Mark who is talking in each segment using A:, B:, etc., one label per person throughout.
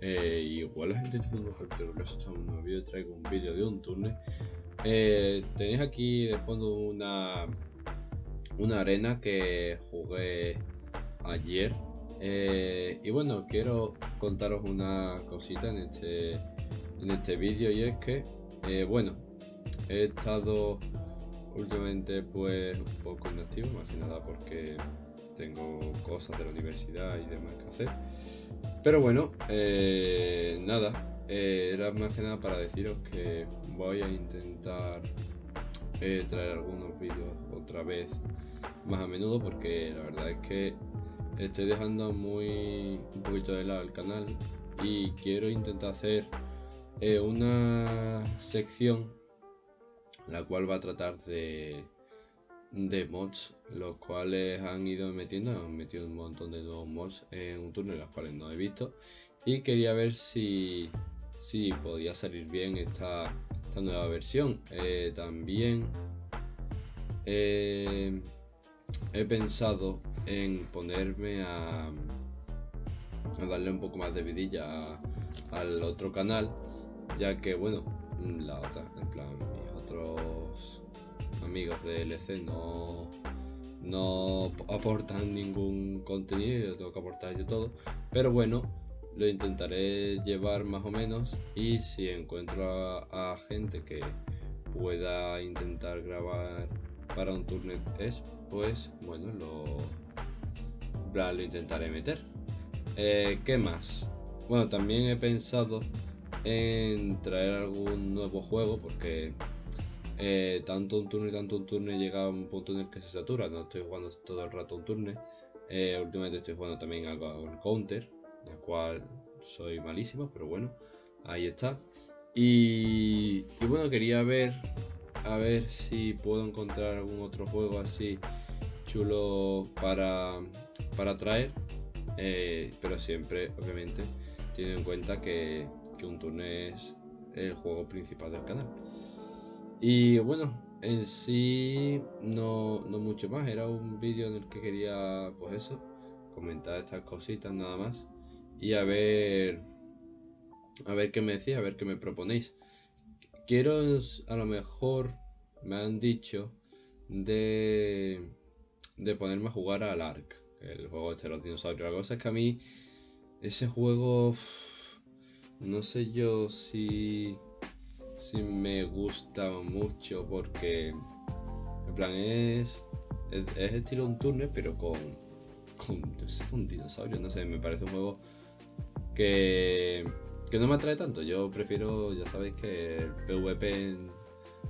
A: Eh, igual la gente tiene mejor que lo que en un vídeo traigo un vídeo de un túnel. Eh, Tenéis aquí de fondo una una arena que jugué ayer. Eh, y bueno quiero contaros una cosita en este en este vídeo y es que eh, bueno he estado últimamente pues un poco inactivo más que nada porque tengo cosas de la universidad y demás que hacer. Pero bueno, eh, nada, eh, era más que nada para deciros que voy a intentar eh, traer algunos vídeos otra vez más a menudo porque la verdad es que estoy dejando muy un poquito de lado el canal y quiero intentar hacer una sección la cual va a tratar de de mods, los cuales han ido metiendo, han metido un montón de nuevos mods en un turno, los cuales no he visto. Y quería ver si, si podía salir bien esta, esta nueva versión. Eh, también eh, he pensado en ponerme a, a darle un poco más de vidilla al otro canal, ya que bueno, la otra, en plan, mis otros amigos de LC no, no aportan ningún contenido, tengo que aportar yo todo, pero bueno, lo intentaré llevar más o menos y si encuentro a, gente que pueda intentar grabar para un Turnet es, pues bueno, lo, lo intentaré meter. Eh, ¿Qué más? Bueno, también he pensado en traer algún nuevo juego porque eh, tanto un turno y tanto un turno llega a un punto en el que se satura. No estoy jugando todo el rato un turno. Eh, últimamente estoy jugando también algo al counter, del cual soy malísimo, pero bueno, ahí está. Y, bueno, quería ver a ver si puedo encontrar algún otro juego así chulo para, para traer. Eh, pero siempre, obviamente, teniendo en cuenta que, que un turno es el juego principal del canal. Y bueno, en sí no, no mucho más, era un vídeo en el que quería, pues eso, comentar estas cositas nada más. Y a ver, a ver qué me decís, a ver qué me proponéis. Quiero, a lo mejor, me han dicho de, de ponerme a jugar al Ark, el juego este de los dinosaurios. La cosa es que a mí, ese juego, no sé yo si sí me gusta mucho porque en plan es, es, estilo un turno pero con, con un dinosaurio, no sé, me parece un juego que, que no me atrae tanto. Yo prefiero, ya sabéis que el PvP en,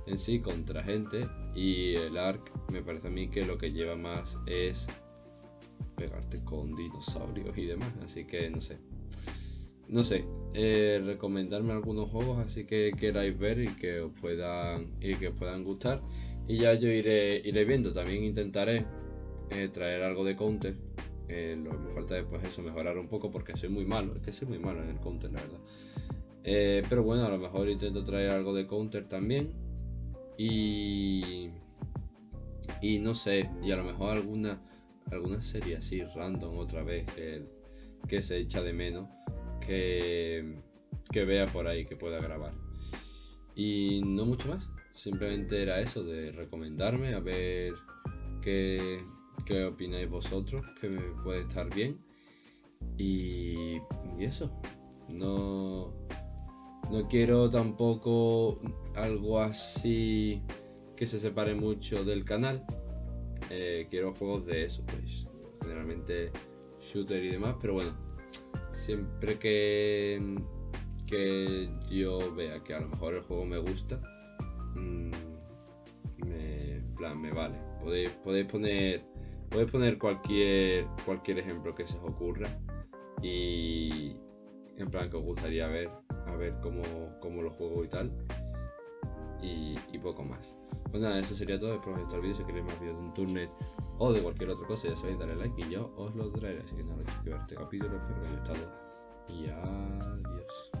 A: en sí contra gente y el ARC me parece a mí que lo que lleva más es pegarte con dinosaurios y demás, así que no sé no sé, eh, recomendarme algunos juegos así que queráis ver y que os puedan, y que puedan gustar. Y ya yo iré, iré viendo. También intentaré eh, traer algo de counter. Eh, lo que me falta después eso, mejorar un poco porque soy muy malo. Es que soy muy malo en el counter, la verdad. pero bueno, a lo mejor intento traer algo de counter también. Y. Y no sé, y a lo mejor alguna, alguna serie así random otra vez que se echa de menos que, vea por ahí que pueda grabar. Y no mucho más, simplemente era eso de recomendarme, a ver qué, qué opináis vosotros, que me puede estar bien. Y, eso, no, no quiero tampoco algo así que se separe mucho del canal. Eh, quiero juegos de eso, pues generalmente shooter y demás, pero bueno, siempre que, que yo vea que a lo mejor el juego me gusta, mm, me, plan, me vale. Podéis, podéis poner podéis poner cualquier cualquier ejemplo que se os ocurra y en plan que os gustaría ver a ver cómo, cómo lo juego y tal. Y, poco más. Pues nada eso sería todo. Espero que os el vídeo. Si queréis más vídeos de un turnet o de cualquier otra cosa, ya sabéis, darle like y yo os lo traeré. Así que nada, no este capítulo, espero que haya gustado y adiós.